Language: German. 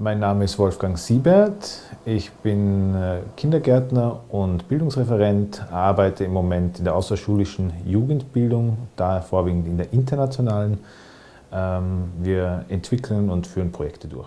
Mein Name ist Wolfgang Siebert. Ich bin äh, Kindergärtner und Bildungsreferent, arbeite im Moment in der außerschulischen Jugendbildung, daher vorwiegend in der internationalen. Ähm, wir entwickeln und führen Projekte durch.